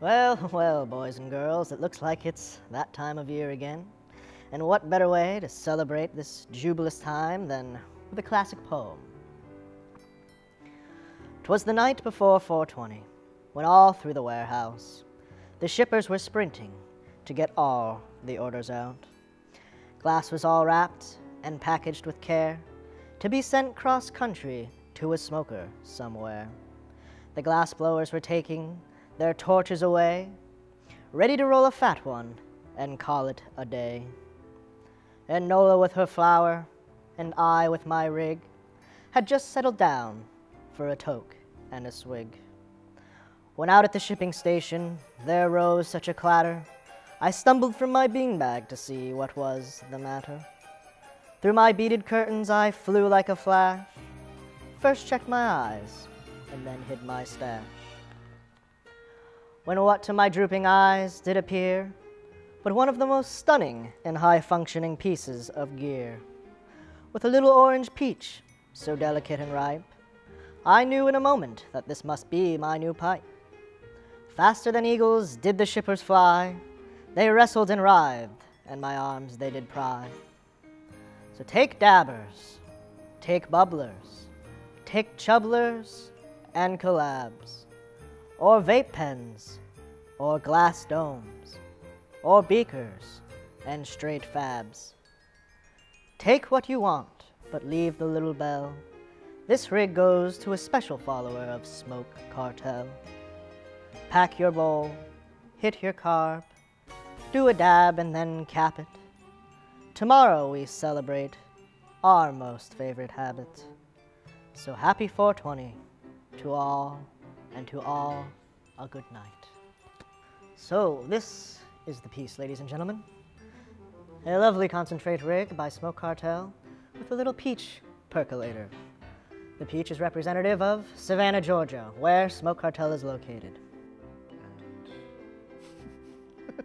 Well, well, boys and girls, it looks like it's that time of year again. And what better way to celebrate this jubilous time than with a classic poem? 'Twas the night before 420, when all through the warehouse the shippers were sprinting to get all the orders out. Glass was all wrapped and packaged with care to be sent cross country to a smoker somewhere. The glass blowers were taking their torches away, ready to roll a fat one and call it a day. And Nola with her flower, and I with my rig, had just settled down for a toke and a swig. When out at the shipping station there rose such a clatter, I stumbled from my beanbag to see what was the matter. Through my beaded curtains I flew like a flash, first checked my eyes, and then hid my stash when what to my drooping eyes did appear but one of the most stunning and high-functioning pieces of gear. With a little orange peach, so delicate and ripe, I knew in a moment that this must be my new pipe. Faster than eagles did the shippers fly, they wrestled and writhed, and my arms they did pry. So take dabbers, take bubblers, take chubblers and collabs, or vape pens, or glass domes, or beakers and straight fabs. Take what you want, but leave the little bell. This rig goes to a special follower of Smoke Cartel. Pack your bowl, hit your carb, do a dab and then cap it. Tomorrow we celebrate our most favorite habit. So happy 420 to all and to all a good night. So, this is the piece, ladies and gentlemen. A lovely concentrate rig by Smoke Cartel with a little peach percolator. The peach is representative of Savannah, Georgia, where Smoke Cartel is located.